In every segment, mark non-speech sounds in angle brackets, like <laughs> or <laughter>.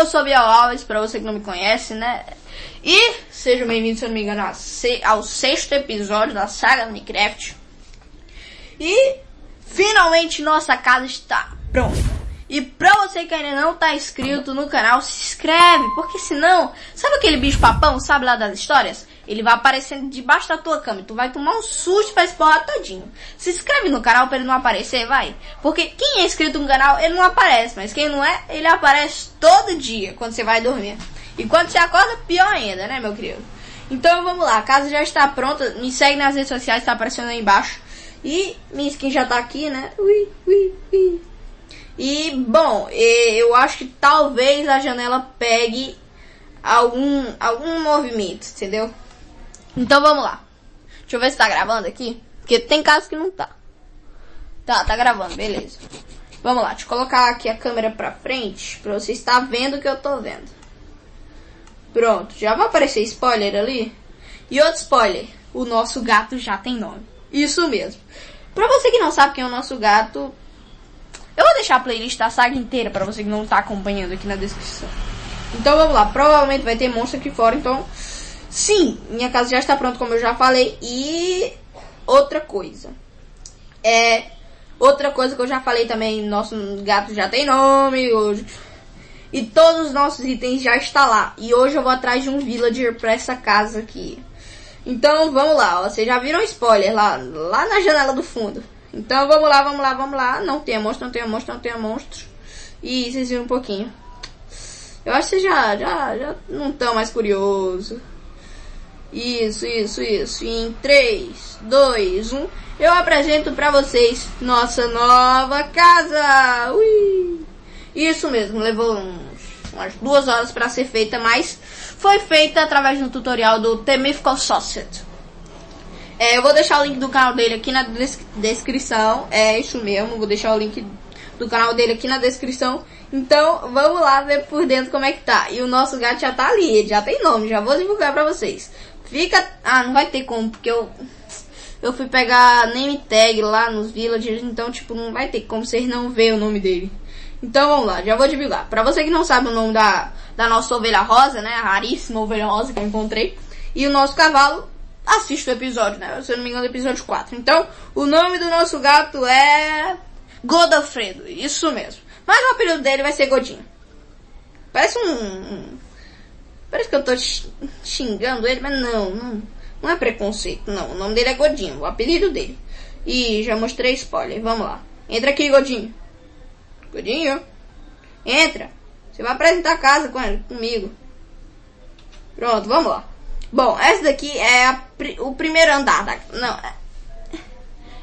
do. Eu sou Biel Alves, pra você que não me conhece, né? E seja bem-vindo, se eu não me engano, ao sexto episódio da saga Minecraft. E finalmente nossa casa está pronta. E pra você que ainda não tá inscrito no canal, se inscreve, porque senão, sabe aquele bicho papão, sabe lá das histórias? Ele vai aparecendo debaixo da tua cama tu vai tomar um susto pra explorar todinho. Se inscreve no canal pra ele não aparecer, vai. Porque quem é inscrito no canal, ele não aparece, mas quem não é, ele aparece todo dia quando você vai dormir. E quando você acorda, pior ainda, né, meu querido? Então vamos lá, a casa já está pronta, me segue nas redes sociais, tá aparecendo aí embaixo. E minha skin já tá aqui, né? Ui, ui, ui. E, bom, eu acho que talvez a janela pegue algum, algum movimento, entendeu? Então vamos lá. Deixa eu ver se tá gravando aqui. Porque tem casos que não tá. Tá, tá gravando, beleza. Vamos lá, deixa eu colocar aqui a câmera pra frente pra você estar vendo o que eu tô vendo. Pronto, já vai aparecer spoiler ali. E outro spoiler, o nosso gato já tem nome. Isso mesmo. Pra você que não sabe quem é o nosso gato, eu vou deixar a playlist da saga inteira para você que não tá acompanhando aqui na descrição. Então vamos lá, provavelmente vai ter monstro aqui fora, então... Sim, minha casa já está pronta, como eu já falei. E outra coisa. É... Outra coisa que eu já falei também, nosso gato já tem nome hoje. E todos os nossos itens já estão lá. E hoje eu vou atrás de um villager para essa casa aqui. Então vamos lá, ó. Vocês já viram spoiler lá, lá na janela do fundo. Então vamos lá, vamos lá, vamos lá. Não tem monstro, não tem monstro, não tem monstro. E vocês viram um pouquinho. Eu acho que vocês já, já, já não estão mais curiosos. Isso, isso, isso. Em 3, 2, 1, eu apresento pra vocês nossa nova casa. Ui! Isso mesmo, levou uns, umas duas horas para ser feita, mas foi feita através um tutorial do The Mythical Sausage. É, eu vou deixar o link do canal dele aqui na des descrição. É isso mesmo, vou deixar o link do canal dele aqui na descrição. Então, vamos lá ver por dentro como é que tá. E o nosso gato já tá ali, ele já tem nome, já vou divulgar pra vocês. Fica... Ah, não vai ter como, porque eu... Eu fui pegar name tag lá nos villagers, então, tipo, não vai ter como vocês não ver o nome dele. Então, vamos lá, já vou divulgar. Pra você que não sabe o nome da, da nossa ovelha rosa, né, a raríssima ovelha rosa que eu encontrei. E o nosso cavalo, assista o episódio, né? Se eu não me engano, episódio 4. Então, o nome do nosso gato é Godofredo, isso mesmo. Mas o apelido dele vai ser Godinho. Parece um parece que eu tô xingando ele, mas não, não, não é preconceito, não. O nome dele é Godinho, o apelido dele. E já mostrei spoiler, vamos lá. Entra aqui, Godinho. Godinho, entra. Você vai apresentar a casa com ele, comigo. Pronto, vamos lá. Bom, essa daqui é a, o primeiro andar da Não, é,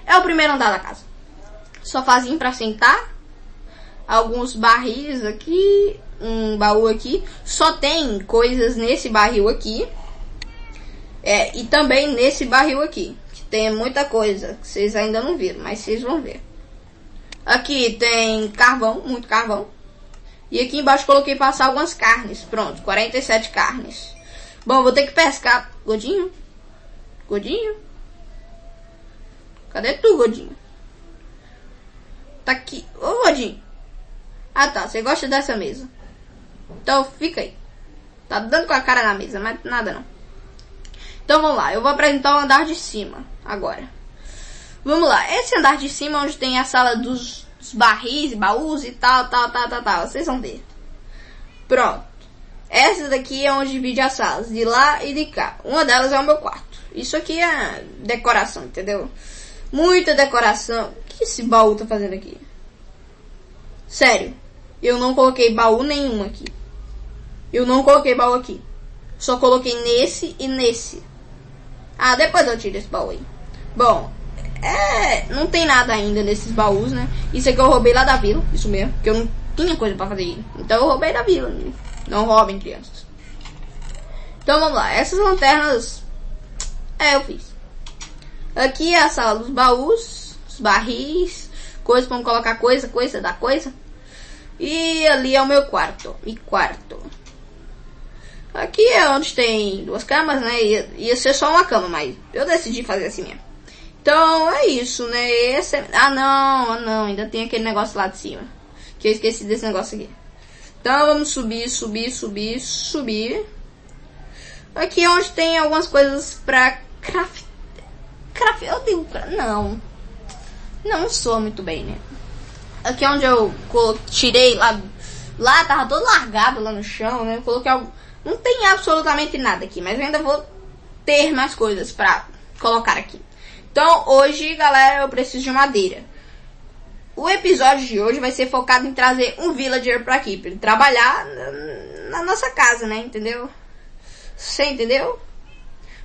é o primeiro andar da casa. Sofazinho para sentar. Alguns barris aqui. Um baú aqui. Só tem coisas nesse barril aqui. É, e também nesse barril aqui. Que tem muita coisa que vocês ainda não viram, mas vocês vão ver. Aqui tem carvão, muito carvão. E aqui embaixo coloquei passar algumas carnes. Pronto, 47 carnes. Bom, vou ter que pescar. Godinho? Godinho? Cadê tu, Godinho? Tá aqui. Ô, Godinho. Ah, tá. Você gosta dessa mesa. Então, fica aí. Tá dando com a cara na mesa, mas nada não. Então, vamos lá. Eu vou apresentar o andar de cima agora. Vamos lá. Esse andar de cima, onde tem a sala dos, dos barris, baús e tal, tal, tal, tal, tal. Vocês vão ver. Pronto. Essa daqui é onde divide as salas, de lá e de cá. Uma delas é o meu quarto. Isso aqui é decoração, entendeu? Muita decoração. O que esse baú tá fazendo aqui? Sério, eu não coloquei baú nenhum aqui. Eu não coloquei baú aqui. Só coloquei nesse e nesse. Ah, depois eu tiro esse baú aí. Bom, é... Não tem nada ainda nesses baús, né? Isso aqui eu roubei lá da vila. Isso mesmo. Porque eu não tinha coisa pra fazer. Então eu roubei da vila. Né? Não roubem crianças. Então vamos lá. Essas lanternas. É, eu fiz. Aqui é a sala dos baús, os barris, coisas para colocar coisa, coisa da coisa. E ali é o meu quarto. E quarto. Aqui é onde tem duas camas, né? Ia, ia ser só uma cama, mas eu decidi fazer assim mesmo. Então é isso, né? Esse é... Ah não, ah não, ainda tem aquele negócio lá de cima. Que eu esqueci desse negócio aqui. Então vamos subir, subir, subir, subir. Aqui é onde tem algumas coisas pra craft... craft... Eu digo... Não. Não sou muito bem, né? Aqui é onde eu tirei lá... Lá tava todo largado lá no chão, né? Eu coloquei algo... Não tem absolutamente nada aqui, mas eu ainda vou ter mais coisas pra colocar aqui. Então, hoje, galera, eu preciso de madeira. O episódio de hoje vai ser focado em trazer um villager pra aqui, pra ele trabalhar na, na nossa casa, né? Entendeu? Você entendeu?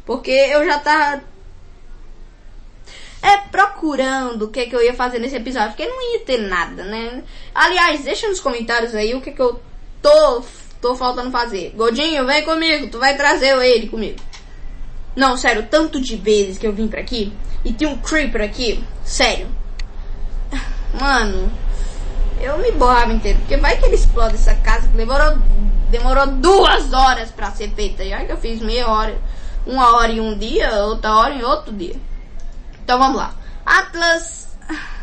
Porque eu já tava é, procurando o que, que eu ia fazer nesse episódio, porque não ia ter nada, né? Aliás, deixa nos comentários aí o que, que eu tô, tô faltando fazer. Godinho, vem comigo, tu vai trazer ele comigo. Não, sério, tanto de vezes que eu vim pra aqui e tem um creeper aqui, sério. Mano, eu me borrava inteiro. Porque vai que ele explode essa casa que demorou, demorou duas horas pra ser feita. Já que eu fiz meia hora, uma hora em um dia, outra hora em outro dia. Então vamos lá. Atlas,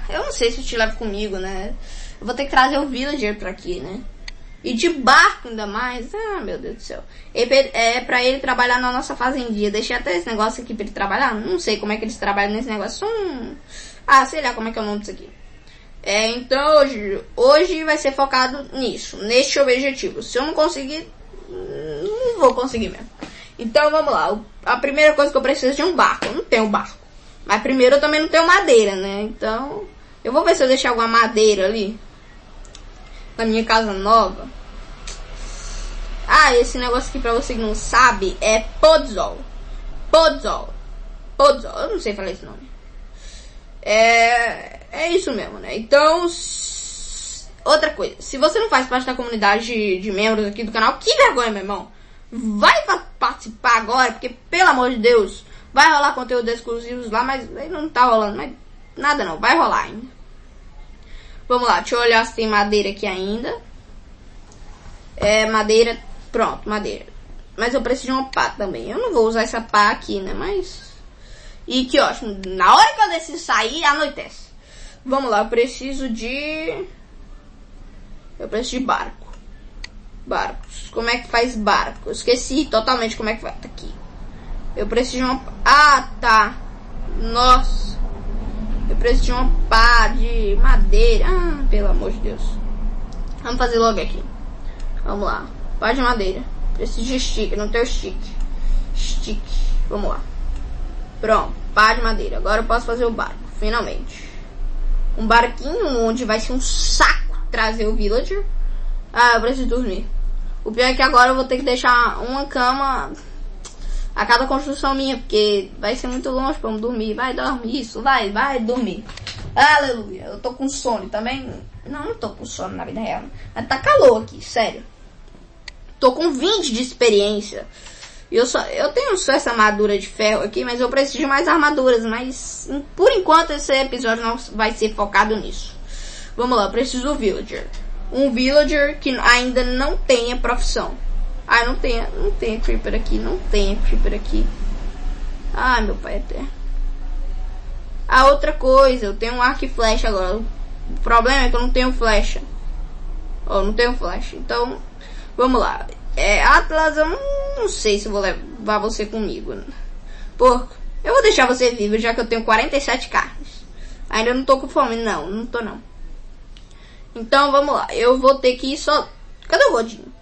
eu não sei se eu te levo comigo, né? Eu vou ter que trazer o villager pra aqui, né? E de barco ainda mais. Ah, meu Deus do céu. É pra ele trabalhar na nossa fazendinha. Deixei até esse negócio aqui pra ele trabalhar. Não sei como é que eles trabalham nesse negócio. Hum... Ah, sei lá como é que é o nome disso aqui. É, então hoje, hoje vai ser focado nisso, neste objetivo. Se eu não conseguir, não vou conseguir mesmo. Então vamos lá. A primeira coisa que eu preciso é de um barco. Eu não tenho barco. Mas primeiro eu também não tenho madeira, né? Então eu vou ver se eu deixar alguma madeira ali. Na minha casa nova. Ah, esse negócio aqui pra você que não sabe é podzol. Podzol. Podzol. Eu não sei falar esse nome. É, é isso mesmo, né? Então, outra coisa, se você não faz parte da comunidade de, de membros aqui do canal, que vergonha, meu irmão. Vai participar agora, porque pelo amor de Deus, vai rolar conteúdo exclusivos lá, mas não tá rolando, mas nada não, vai rolar ainda. Vamos lá, deixa eu olhar se tem madeira aqui ainda. É, madeira, pronto, madeira. Mas eu preciso de uma pá também. Eu não vou usar essa pá aqui, né, mas e que ótimo, na hora que eu decido sair, anoitece. Vamos lá, eu preciso de... Eu preciso de barco. Barcos. Como é que faz barco? Eu esqueci totalmente como é que vai. Tá aqui. Eu preciso de uma... Ah, tá. Nossa. Eu preciso de uma pá de madeira. Ah, pelo amor de Deus. Vamos fazer logo aqui. Vamos lá. Pá de madeira. Preciso de stick. Não tenho stick. Stick. Vamos lá. Pronto, pá de madeira. Agora eu posso fazer o barco, finalmente. Um barquinho onde vai ser um saco trazer o villager. Ah, eu preciso dormir. O pior é que agora eu vou ter que deixar uma cama a cada construção minha, porque vai ser muito longe pra eu dormir. Vai dormir, isso, vai, vai dormir. Aleluia. Eu tô com sono também. Não, não tô com sono na vida real. Mas tá calor aqui, sério. Tô com 20 de experiência. Eu, só, eu tenho só essa armadura de ferro aqui, mas eu preciso de mais armaduras. Mas por enquanto esse episódio não vai ser focado nisso. Vamos lá, preciso do villager. Um villager que ainda não tenha profissão. Ah, não tem, não tem creeper aqui, não tem creeper aqui. Ah, meu pai até. A outra coisa, eu tenho um arco e flecha agora. O problema é que eu não tenho flecha. Oh, não tenho flecha. Então, vamos lá. É, Atlas, eu não sei se vou levar você comigo. Porco, eu vou deixar você vivo já que eu tenho 47 carnes. Ainda não tô com fome, não, não tô não. Então vamos lá, eu vou ter que ir só. Cadê o Godinho?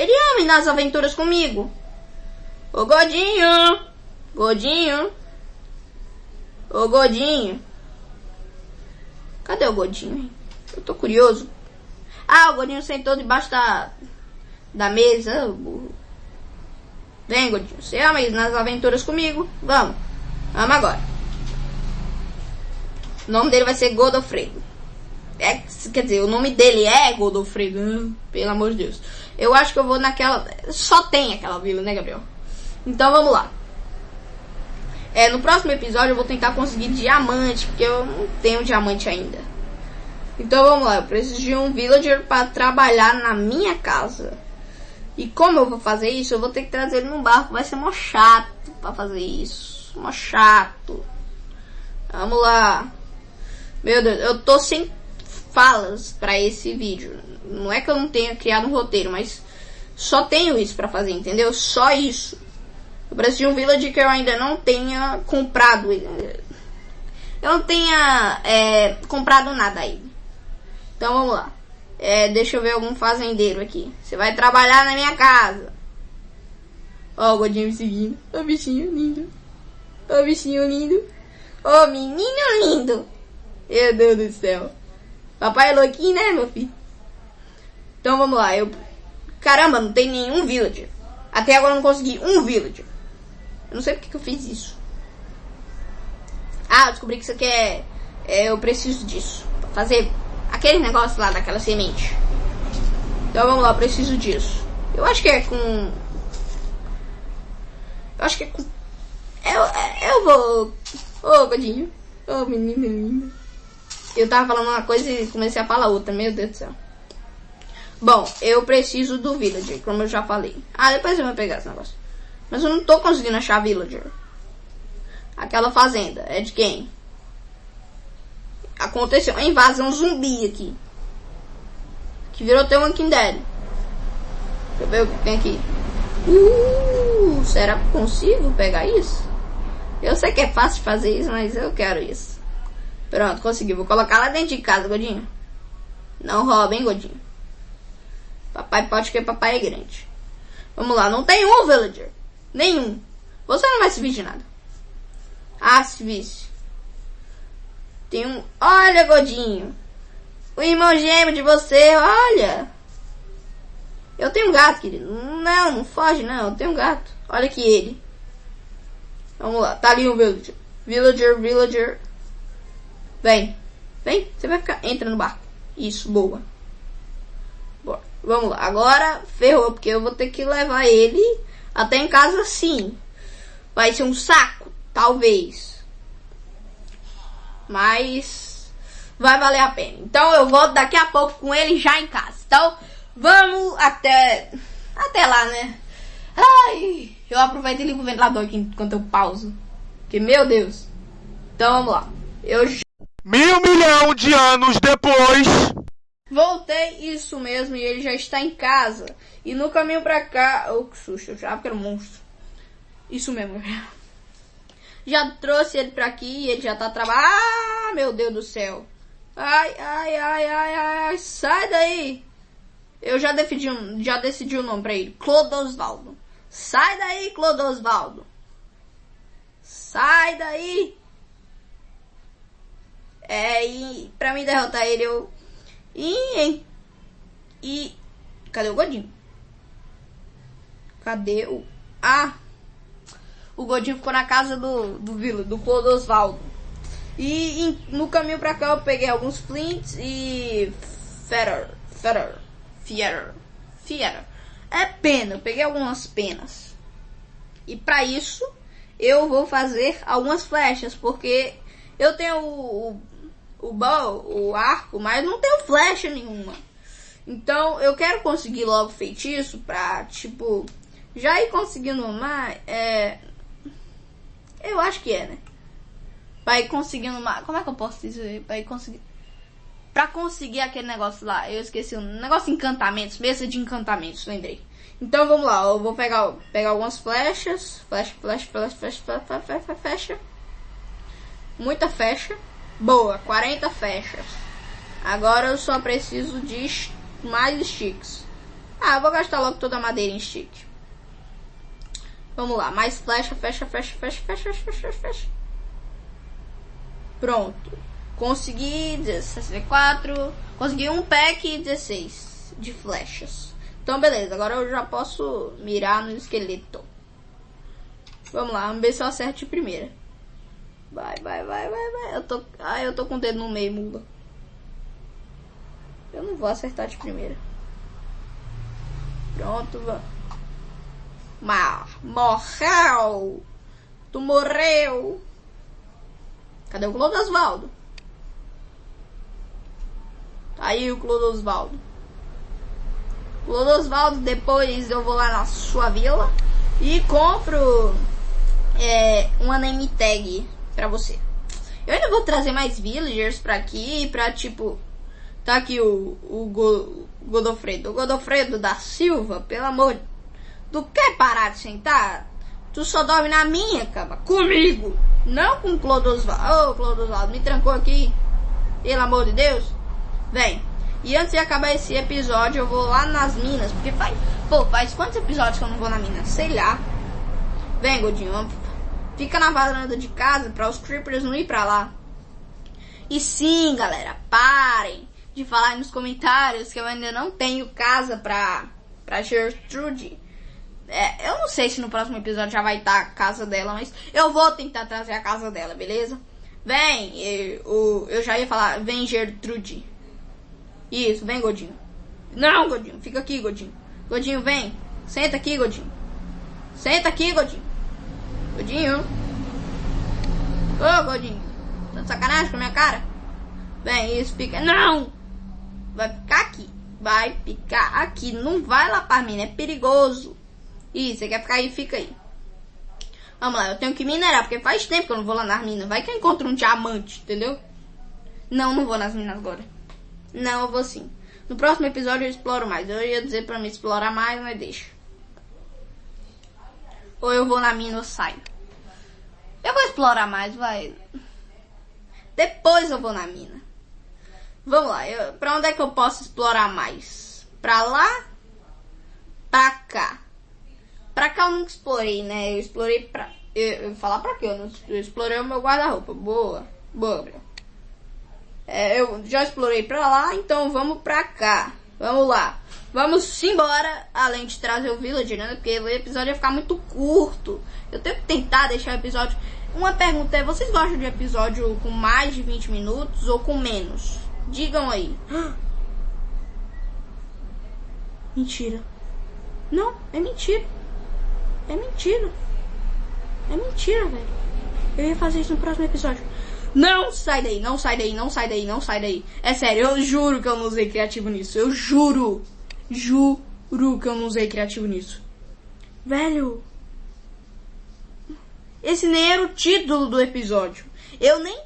Ele ama ir nas aventuras comigo. Ô Godinho! Godinho! Ô Godinho! Cadê o Godinho? Eu tô curioso. Ah, o Godinho sentou debaixo da, da mesa. Vem, Godinho. Você ama ir nas aventuras comigo? Vamos. Vamos agora. O nome dele vai ser Godofredo. É, quer dizer, o nome dele é Godofredo. Hum, pelo amor de Deus. Eu acho que eu vou naquela. Só tem aquela vila, né, Gabriel? Então vamos lá. É, no próximo episódio eu vou tentar conseguir diamante, porque eu não tenho diamante ainda. Então vamos lá, eu preciso de um villager para trabalhar na minha casa. E como eu vou fazer isso, eu vou ter que trazer ele num barco. Vai ser mó chato pra fazer isso. Mó chato. Vamos lá. Meu Deus, eu tô sem falas para esse vídeo. Não é que eu não tenha criado um roteiro, mas só tenho isso para fazer, entendeu? Só isso. Eu preciso de um village que eu ainda não tenha comprado. Eu não tenha é, comprado nada aí. Então vamos lá. É, deixa eu ver algum fazendeiro aqui. Você vai trabalhar na minha casa. Ó, o Godinho me seguindo. Ô, bichinho lindo. Ô, bichinho lindo. Ô, menino lindo. Meu Deus do céu. Papai é louquinho, né, meu filho? Então vamos lá. Eu... Caramba, não tem nenhum villager. Até agora eu não consegui um villager. Eu não sei porque que eu fiz isso. Ah, descobri que isso aqui é... é eu preciso disso. Pra fazer aquele negócio lá daquela semente. Então vamos lá, eu preciso disso. Eu acho que é com... Eu acho que é com... Eu, eu vou... Ô, oh, Godinho. Ô, oh, menina linda. Eu tava falando uma coisa e comecei a falar outra. Meu Deus do céu. Bom, eu preciso do villager, como eu já falei. Ah, depois eu vou pegar esse negócio. Mas eu não tô conseguindo achar villager. Aquela fazenda. É de quem? Aconteceu uma invasão zumbi aqui. Que virou até um Walking Dead. Deixa eu ver o que tem aqui. Uh, será que consigo pegar isso? Eu sei que é fácil fazer isso, mas eu quero isso. Pronto, consegui. Vou colocar lá dentro de casa, Godinho. Não rouba, hein, Godinho. Papai pode que papai é grande. Vamos lá, não tem um villager. Nenhum. Você não vai se vir de nada. Ah, se visse. Tem um... Olha, Godinho. O irmão gêmeo de você, olha. Eu tenho um gato, querido. Não, não foge, não. Eu tenho um gato. Olha aqui ele. Vamos lá. Tá ali um villager. Villager, villager. Vem. Vem. Você vai ficar... Entra no barco. Isso, boa. Bora. Vamos lá. Agora ferrou, porque eu vou ter que levar ele até em casa sim. Vai ser um saco, talvez. Mas vai valer a pena. Então eu volto daqui a pouco com ele já em casa. Então vamos até até lá, né? Ai, eu aproveito e ligo o ventilador aqui enquanto eu pauso. Que meu Deus. Então vamos lá. Eu Mil milhão de anos depois. Voltei, isso mesmo, e ele já está em casa. E no caminho pra cá. Oh, que susto, eu já que era um monstro. Isso mesmo. <laughs> Já trouxe ele pra aqui e ele já tá trabalhando. Ah, meu Deus do céu. Ai, ai, ai, ai, ai, sai daí. Eu já decidi, já decidi o nome pra ele. Clodosvaldo. Sai daí, Clodosvaldo. Sai daí. É, e pra mim derrotar ele, eu... E... E... Cadê o Godinho? Cadê o... Ah! O Godinho ficou na casa do, do Vila, do Clodosvaldo. E em, no caminho pra cá eu peguei alguns flints e... Fetter. Fetter. Fietter. Fietter. É pena, eu peguei algumas penas. E para isso, eu vou fazer algumas flechas, porque eu tenho o, o bow, o arco, mas não tenho flecha nenhuma. Então eu quero conseguir logo feitiço pra, tipo, já ir conseguindo mais. É... Eu acho que é, né? Pra ir conseguindo mais. Como é que eu posso dizer? Pra ir conseguir. Pra conseguir aquele negócio lá. Eu esqueci o um negócio de encantamentos. Mesa de encantamentos, lembrei. Então vamos lá. Eu vou pegar, pegar algumas flechas. Flecha, flecha, flecha, flecha, flecha, flecha, flecha. Muita flecha. Boa, 40 fechas. Agora eu só preciso de mais sticks. Ah, eu vou gastar logo toda a madeira em stick. Vamos lá, mais flecha, fecha, fecha, fecha, fecha, fecha, fecha. Pronto. Consegui 64. Consegui um pack 16 de flechas. Então, beleza. Agora eu já posso mirar no esqueleto. Vamos lá, vamos ver se eu acerto de primeira. Vai, vai, vai, vai, vai. Eu tô. Ai, eu tô com o dedo no meio, mula. Eu não vou acertar de primeira. Pronto, vamos. Mar morreu! Tu morreu! Cadê o Clodosvaldo? Tá aí o Clodosvaldo. Clodosvaldo, depois eu vou lá na sua vila e compro é, uma name tag pra você. Eu ainda vou trazer mais villagers pra aqui, pra tipo, Tá aqui o, o Go, Godofredo. O Godofredo da Silva, pelo amor. Tu quer parar de sentar? Tu só dorme na minha cama. Comigo. Não com Clodosvaldo. Ô, oh, Clodosvaldo, me trancou aqui. Pelo amor de Deus. Vem. E antes de acabar esse episódio, eu vou lá nas minas. Porque faz. Pô, faz quantos episódios que eu não vou na mina? Sei lá. Vem, Godinho. Fica na varanda de casa para os creepers não ir pra lá. E sim, galera, parem de falar nos comentários que eu ainda não tenho casa pra, pra Gertrude. É, eu não sei se no próximo episódio já vai estar a casa dela, mas eu vou tentar trazer a casa dela, beleza? Vem, eu, eu já ia falar, vem Gertrude. Isso, vem Godinho. Não, Godinho, fica aqui, Godinho. Godinho, vem. Senta aqui, Godinho. Senta aqui, Godinho. Godinho. Ô, Godinho. Tá de sacanagem com a minha cara? Vem, isso, fica. Não! Vai ficar aqui. Vai ficar aqui. Não vai lá pra mim, é perigoso. Ih, você quer ficar aí? Fica aí. Vamos lá, eu tenho que minerar, porque faz tempo que eu não vou lá nas minas. Vai que eu encontro um diamante, entendeu? Não, não vou nas minas agora. Não, eu vou sim. No próximo episódio eu exploro mais. Eu ia dizer pra me explorar mais, mas deixa. Ou eu vou na mina ou saio. Explorar mais, vai. Depois eu vou na mina. Vamos lá, eu, pra onde é que eu posso explorar mais? Pra lá? Pra cá. Pra cá eu nunca explorei, né? Eu explorei pra. Eu, eu falar pra quê? Eu, não, eu explorei o meu guarda-roupa. Boa. Boa. É, eu já explorei pra lá, então vamos pra cá. Vamos lá. Vamos embora, além de trazer o Village, né? Porque o episódio ia ficar muito curto. Eu tenho que tentar deixar o episódio. Uma pergunta é: vocês gostam de episódio com mais de 20 minutos ou com menos? Digam aí. <gasps> Mentira. Não, é mentira. É mentira. É mentira, velho. Eu ia fazer isso no próximo episódio. Não sai daí, não sai daí, não sai daí, não sai daí. É sério, eu juro que eu não usei criativo nisso. Eu juro. Juro que eu não usei criativo nisso. Velho. Esse nem era o título do episódio. Eu nem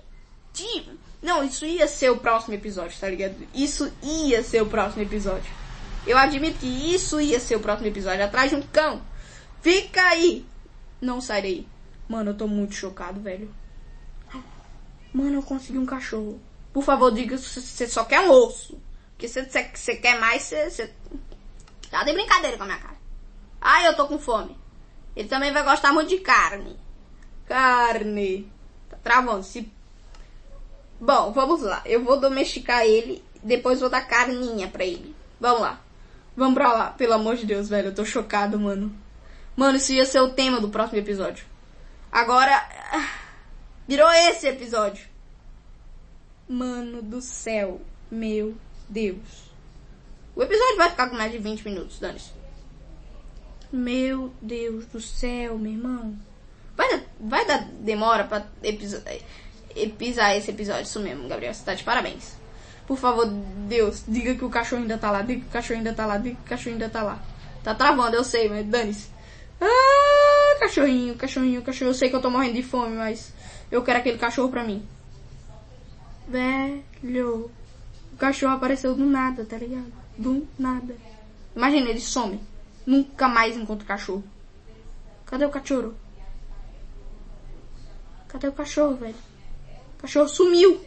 tive. Não, isso ia ser o próximo episódio, tá ligado? Isso ia ser o próximo episódio. Eu admito que isso ia ser o próximo episódio. Atrás de um cão. Fica aí. Não sai daí. Mano, eu tô muito chocado, velho. Mano, eu consegui um cachorro. Por favor, diga se você só quer um osso. Porque se você quer mais, você, você. Tá de brincadeira com a minha cara. Ai, eu tô com fome. Ele também vai gostar muito de carne. Carne. Tá travando. Se Bom, vamos lá. Eu vou domesticar ele, depois vou dar carninha pra ele. Vamos lá. Vamos pra lá. Pelo amor de Deus, velho. Eu tô chocado, mano. Mano, isso ia ser o tema do próximo episódio. Agora. Virou esse episódio. Mano do céu. Meu Deus. O episódio vai ficar com mais de 20 minutos, dane-se. Meu Deus do céu, meu irmão. Vai dar, vai dar demora pra episódio pisar esse episódio. Isso mesmo, Gabriel. Você tá de parabéns. Por favor, Deus, diga que o cachorro ainda tá lá. Diga que o cachorro ainda tá lá. Diga que o cachorro ainda tá lá. Tá travando, eu sei, mas dane-se. Ah, cachorrinho, cachorrinho, cachorro. Eu sei que eu tô morrendo de fome, mas eu quero aquele cachorro pra mim. Velho. O cachorro apareceu do nada, tá ligado? Do nada. Imagina, ele some. Nunca mais encontra o cachorro. Cadê o cachorro? Cadê o cachorro, velho? cachorro sumiu.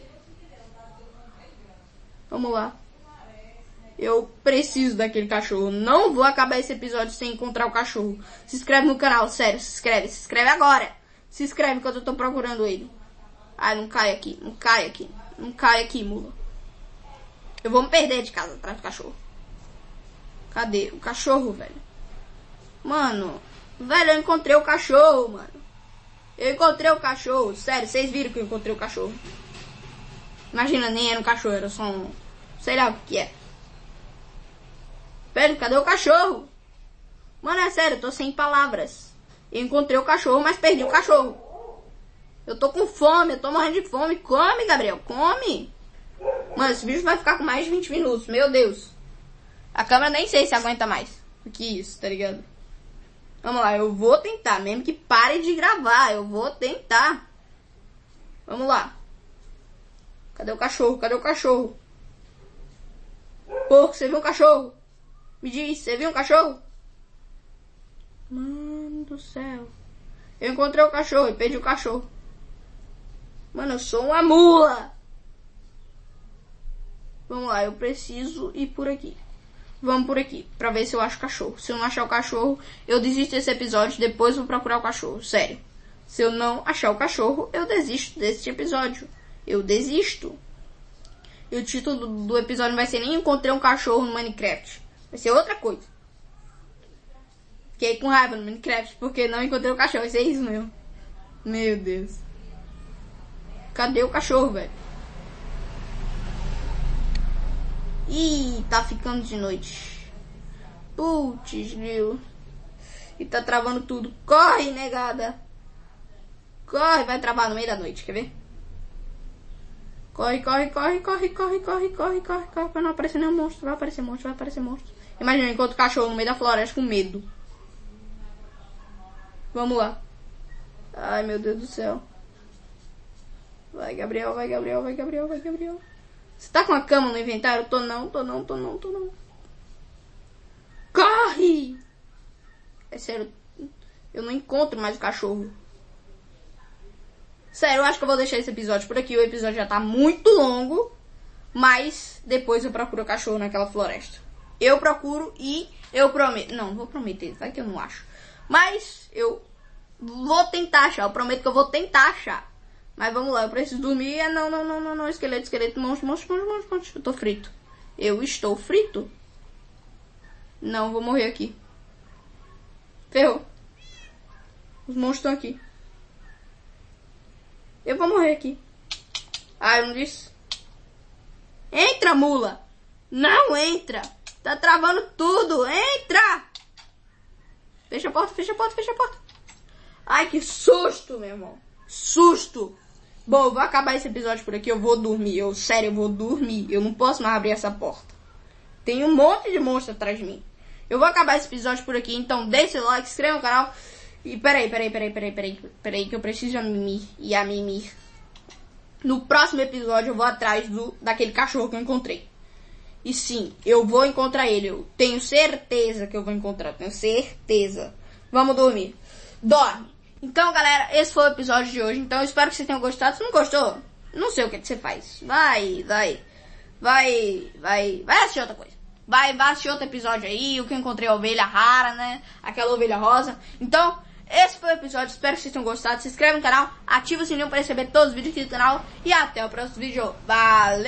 Vamos lá. Eu preciso daquele cachorro. Não vou acabar esse episódio sem encontrar o cachorro. Se inscreve no canal, sério. Se inscreve. Se inscreve agora. Se inscreve enquanto eu tô procurando ele. Ai, não cai aqui. Não cai aqui. Não cai aqui, mula. Eu vou me perder de casa atrás do cachorro. Cadê o cachorro, velho? Mano. Velho, eu encontrei o cachorro, mano. Eu encontrei o cachorro. Sério, vocês viram que eu encontrei o cachorro. Imagina, nem era um cachorro, era só um. Sei lá o que é. Velho, cadê o cachorro? Mano, é sério, eu tô sem palavras. Eu encontrei o cachorro, mas perdi o cachorro. Eu tô com fome, eu tô morrendo de fome. Come, Gabriel, come. Mano, esse vídeo vai ficar com mais de 20 minutos, meu Deus. A câmera nem sei se aguenta mais do que isso, tá ligado? Vamos lá, eu vou tentar, mesmo que pare de gravar, eu vou tentar. Vamos lá. Cadê o cachorro? Cadê o cachorro? Porco, você viu um cachorro? Me diz, você viu um cachorro? Mano do céu. Eu encontrei o cachorro e perdi o cachorro. Mano, eu sou uma mula. Vamos lá, eu preciso ir por aqui. Vamos por aqui, pra ver se eu acho o cachorro. Se eu não achar o cachorro, eu desisto desse episódio, depois vou procurar o cachorro. Sério. Se eu não achar o cachorro, eu desisto desse episódio. Eu desisto. E o título do, episódio não vai ser nem Encontrei um cachorro no Minecraft. Vai ser outra coisa. Fiquei com raiva no Minecraft porque não encontrei o cachorro. Vai ser isso mesmo. Meu Deus. Cadê o cachorro, velho? Ih, tá ficando de noite. Putz, viu? E tá travando tudo. Corre, negada. Corre, vai travar no meio da noite, quer ver? Corre, corre, corre, corre, corre, corre, corre, corre, corre, pra não aparecer nenhum monstro. Vai aparecer monstro, vai aparecer monstro. Imagina, enquanto cachorro no meio da floresta com medo. Vamos lá. Ai, meu Deus do céu. Vai, Gabriel, vai, Gabriel, vai, Gabriel, vai, Gabriel. Você tá com a cama no inventário? Tô não, tô não, tô não, tô não. Corre! É sério, eu não encontro mais o cachorro. Sério, eu acho que eu vou deixar esse episódio por aqui. O episódio já tá muito longo. Mas depois eu procuro o cachorro naquela floresta. Eu procuro e eu prometo. Não, vou prometer, vai que eu não acho. Mas eu vou tentar achar. Eu prometo que eu vou tentar achar. Mas vamos lá, eu preciso dormir. É, não, não, não, não, não. Esqueleto, esqueleto, monstro, monstro, monstro, monstro, monstro. Eu tô frito. Eu estou frito? Não, vou morrer aqui. Ferrou. Os monstros estão aqui. Eu vou morrer aqui. Ah, eu não disse. Entra, mula. Não entra. Tá travando tudo. Entra. Fecha a porta, fecha a porta, fecha a porta. Ai, que susto, meu irmão. Susto. Bom, eu vou acabar esse episódio por aqui. Eu vou dormir. Eu, sério, eu vou dormir. Eu não posso mais abrir essa porta. Tem um monte de monstro atrás de mim. Eu vou acabar esse episódio por aqui. Então, deixe o like, inscreva no canal. E peraí, peraí, peraí, peraí, peraí. Peraí, que eu preciso a mimir. E a mimir. No próximo episódio, eu vou atrás do daquele cachorro que eu encontrei. E sim, eu vou encontrar ele. Eu tenho certeza que eu vou encontrar. Tenho certeza. Vamos dormir. Dorme. Então, galera, esse foi o episódio de hoje. Então, espero que vocês tenham gostado. Se não gostou, não sei o que, que você faz. Vai, vai, vai, vai, vai assistir outra coisa. Vai, vai assistir outro episódio aí. O que eu encontrei a ovelha rara, né? Aquela ovelha rosa. Então, esse foi o episódio. Espero que vocês tenham gostado. Se inscreve no canal, ativa o sininho para receber todos os vídeos aqui do canal. E até o próximo vídeo. Valeu!